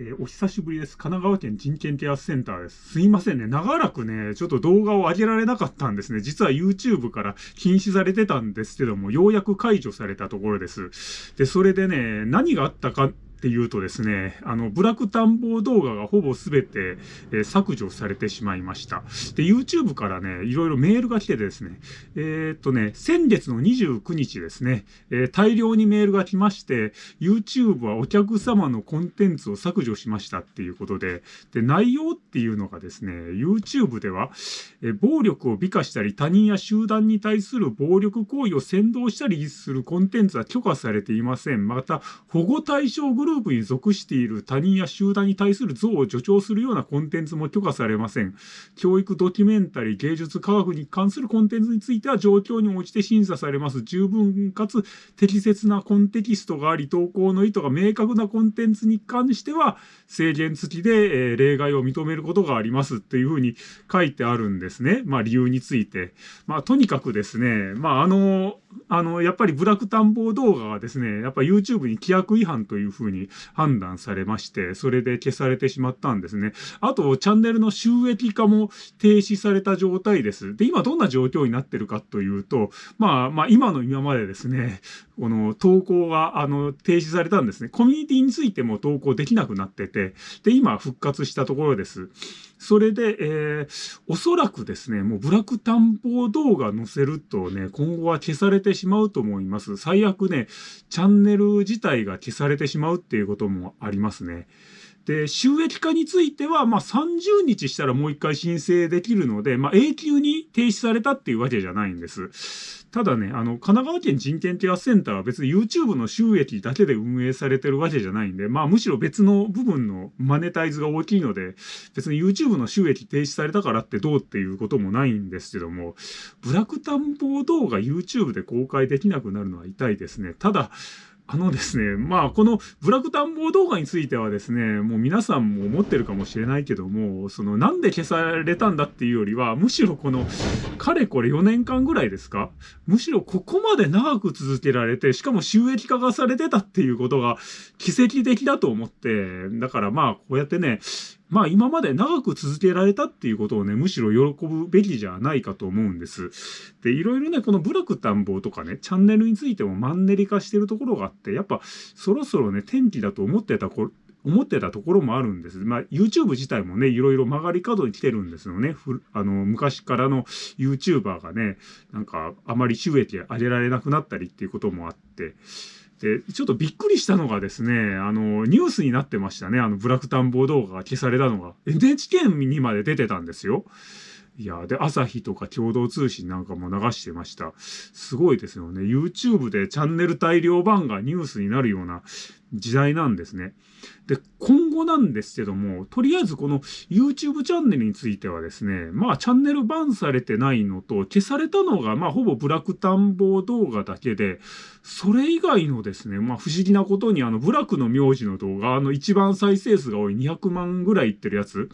えー、お久しぶりです。神奈川県人権ケアセンターです。すいませんね。長らくね、ちょっと動画を上げられなかったんですね。実は YouTube から禁止されてたんですけども、ようやく解除されたところです。で、それでね、何があったかっていうとですね、あの、ブラック探訪動画がほぼ全て、えー、削除されてしまいました。で、YouTube からね、いろいろメールが来てですね、えー、っとね、先月の29日ですね、えー、大量にメールが来まして、YouTube はお客様のコンテンツを削除しましたっていうことで、で、内容っていうのがですね、YouTube では、え暴力を美化したり、他人や集団に対する暴力行為を先導したりするコンテンツは許可されていません。また、保護対象グループに属している他人や集団に対する像を助長するようなコンテンツも許可されません。教育、ドキュメンタリー、芸術、科学に関するコンテンツについては状況に応じて審査されます。十分かつ適切なコンテキストがあり、投稿の意図が明確なコンテンツに関しては制限付きで、え例外を認めることがありますっていうふうに書いてあるんですね。まあ理由について。まあとにかくですね、まああの、あの、やっぱりブラック探訪動画がですね、やっぱ YouTube に規約違反というふうにに判断されまして、それで消されてしまったんですね。あと、チャンネルの収益化も停止された状態です。で、今どんな状況になってるかというと、まあ、まあ、今の今までですね、この投稿が、あの、停止されたんですね。コミュニティについても投稿できなくなってて、で、今復活したところです。それで、えー、おそらくですね、もうブラック探訪動画載せるとね、今後は消されてしまうと思います。最悪ね、チャンネル自体が消されてしまうっていうこともありますね。で、収益化については、まあ、30日したらもう一回申請できるので、まあ、永久に停止されたっていうわけじゃないんです。ただね、あの、神奈川県人権啓発センターは別に YouTube の収益だけで運営されてるわけじゃないんで、まあ、むしろ別の部分のマネタイズが大きいので、別に YouTube の収益停止されたからってどうっていうこともないんですけども、ブラック探訪動画 YouTube で公開できなくなるのは痛いですね。ただ、あのですね、まあ、このブラック探訪動画についてはですね、もう皆さんも思ってるかもしれないけども、そのなんで消されたんだっていうよりは、むしろこの、かれこれ4年間ぐらいですか？むしろここまで長く続けられて、しかも収益化がされてたっていうことが奇跡的だと思って、だからまあ、こうやってね、まあ今まで長く続けられたっていうことをね、むしろ喜ぶべきじゃないかと思うんです。で、いろいろね、このブラック探訪とかね、チャンネルについてもマンネリ化してるところがあって、やっぱそろそろね、天気だと思ってたこ思ってたところもあるんです。まあ、YouTube 自体もね、いろいろ曲がり角に来てるんですよね。あの、昔からの YouTuber がね、なんか、あまり収益上げられなくなったりっていうこともあって、で、ちょっとびっくりしたのがですね、あの、ニュースになってましたね。あの、ブラック探訪動画が消されたのが。NHK にまで出てたんですよ。いや、で、朝日とか共同通信なんかも流してました。すごいですよね。YouTube でチャンネル大量版がニュースになるような時代なんですね。で、今後なんですけども、とりあえずこの YouTube チャンネルについてはですね、まあチャンネルバンされてないのと、消されたのがまあほぼブラック探訪動画だけで、それ以外のですね、まあ不思議なことにあのブラックの名字の動画、あの一番再生数が多い200万ぐらいいってるやつ、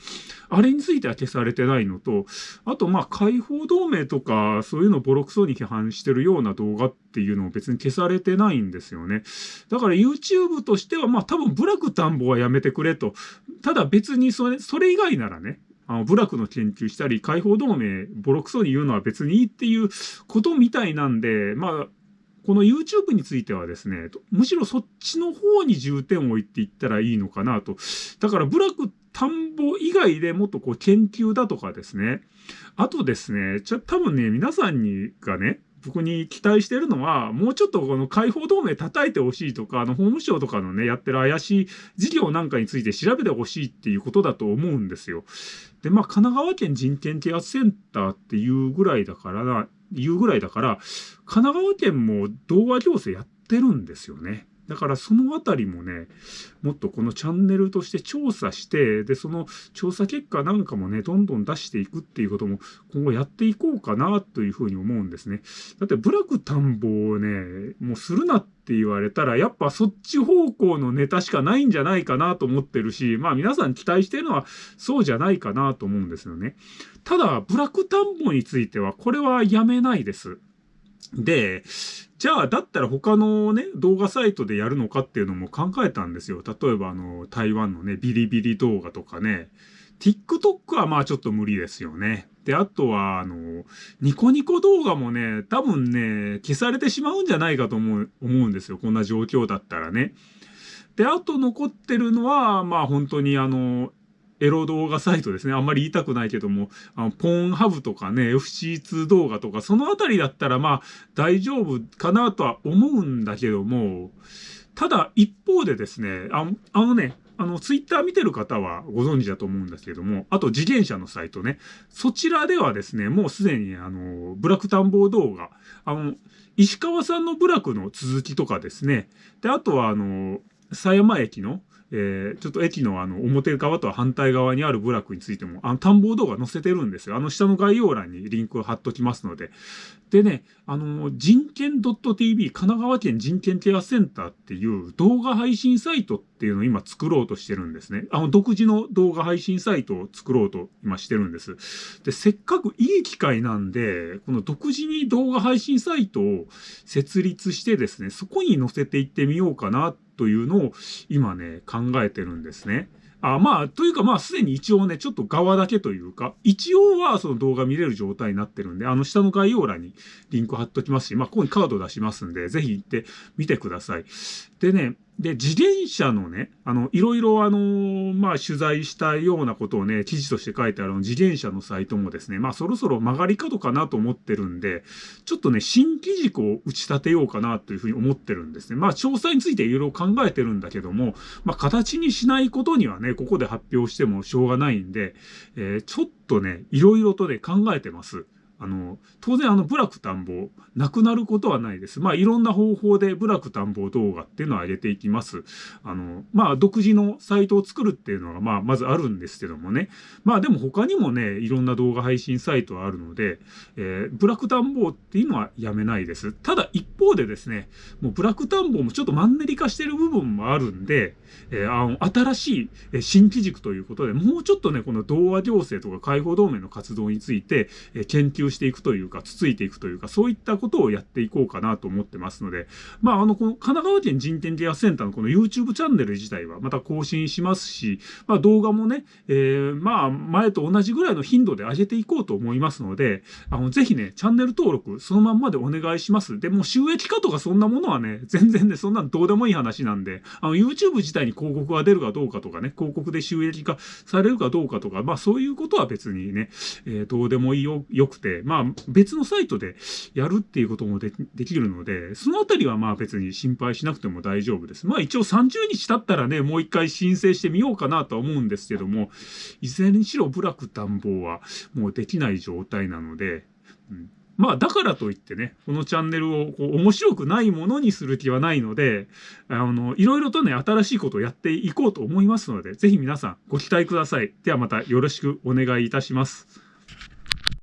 あれについては消されてないのと、あとまあ解放同盟とかそういうのボロクソに批判してるような動画っていうのも別に消されてないんですよね。だから YouTube としてはまあ多分ブラック探訪はやめてくれと。ただ別にそれ、それ以外ならね、あの、部落の研究したり、解放同盟、ボロクソに言うのは別にいいっていうことみたいなんで、まあ、この YouTube についてはですね、むしろそっちの方に重点を置いていったらいいのかなと。だから、部落田んぼ以外でもっとこう研究だとかですね。あとですね、ちょ、多分ね、皆さんにがね、僕に期待してるのは、もうちょっとこの解放同盟叩いてほしいとか、あの、法務省とかのね、やってる怪しい事業なんかについて調べてほしいっていうことだと思うんですよ。で、まあ、神奈川県人権啓発センターっていうぐらいだからな、いうぐらいだから、神奈川県も動画行政やってるんですよね。だからそのあたりもね、もっとこのチャンネルとして調査して、で、その調査結果なんかもね、どんどん出していくっていうことも今後やっていこうかなというふうに思うんですね。だってブラック探訪をね、もうするなって言われたら、やっぱそっち方向のネタしかないんじゃないかなと思ってるし、まあ皆さん期待してるのはそうじゃないかなと思うんですよね。ただ、ブラック探訪については、これはやめないです。で、じゃあ、だったら他のね、動画サイトでやるのかっていうのも考えたんですよ。例えば、あの、台湾のね、ビリビリ動画とかね、TikTok はまあちょっと無理ですよね。で、あとは、あの、ニコニコ動画もね、多分ね、消されてしまうんじゃないかと思う、思うんですよ。こんな状況だったらね。で、あと残ってるのは、まあ本当にあの、エロ動画サイトですね。あんまり言いたくないけども、あのポーンハブとかね、FC2 動画とか、そのあたりだったらまあ大丈夫かなとは思うんだけども、ただ一方でですね、ああのね、あの、ツイッター見てる方はご存知だと思うんですけども、あと自転車のサイトね、そちらではですね、もうすでにあの、ブラック探訪動画、あの、石川さんの部落の続きとかですね、で、あとはあの、狭山駅の、えー、ちょっと駅のあの表側とは反対側にある部落についても、あの探訪動画載せてるんですよ。あの下の概要欄にリンクを貼っときますので。でね、あの、人権 .tv、神奈川県人権ケアセンターっていう動画配信サイトっていうのを今作ろうとしてるんですね。あの、独自の動画配信サイトを作ろうと今してるんです。で、せっかくいい機会なんで、この独自に動画配信サイトを設立してですね、そこに載せていってみようかなってというのを今ね、考えてるんですね。あまあ、というかまあ、すでに一応ね、ちょっと側だけというか、一応はその動画見れる状態になってるんで、あの下の概要欄にリンク貼っときますし、まあ、ここにカード出しますんで、ぜひ行ってみてください。でね、で、自転車のね、あの、いろいろあのー、まあ、取材したようなことをね、記事として書いてある自転車のサイトもですね、まあ、そろそろ曲がり角かなと思ってるんで、ちょっとね、新機軸を打ち立てようかなというふうに思ってるんですね。まあ、詳細についていろいろ考えてるんだけども、まあ、形にしないことにはね、ここで発表してもしょうがないんで、えー、ちょっとね、いろいろとね、考えてます。あの、当然あの、部落探訪、なくなることはないです。まあ、いろんな方法で部落探訪動画っていうのを上げていきます。あの、まあ、独自のサイトを作るっていうのが、まあ、まずあるんですけどもね。まあ、でも他にもね、いろんな動画配信サイトはあるので、えー、ブラック探訪っていうのはやめないです。ただ、一方でですね、もうブラック探訪もちょっとマンネリ化してる部分もあるんで、えー、あの、新しい新機軸ということで、もうちょっとね、この同和行政とか解放同盟の活動について、えー、研究していくというか、つついていくというか、そういったことをやっていこうかなと思ってますので、まあ、あの、この神奈川県人権ケアセンターのこの YouTube チャンネル自体はまた更新しますし、まあ、動画もね、えー、まあ、前と同じぐらいの頻度で上げていこうと思いますので、あの、ぜひね、チャンネル登録、そのまんまでお願いします。で、も収益化とかそんなものはね、全然ね、そんなんどうでもいい話なんで、あの、YouTube 自体に広告が出るかどうかとかね、広告で収益化されるかどうかとか、まあ、そういうことは別にね、えー、どうでもいいよ、よくて、まあ、別のサイトでやるっていうこともできるので、そのあたりはまあ別に心配しなくても大丈夫です。まあ一応30日経ったらね、もう一回申請してみようかなとは思うんですけども、いずれにしろ部落暖房はもうできない状態なので、うんまあだからといってね、このチャンネルをこう面白くないものにする気はないので、あの、いろいろとね、新しいことをやっていこうと思いますので、ぜひ皆さんご期待ください。ではまたよろしくお願いいたします。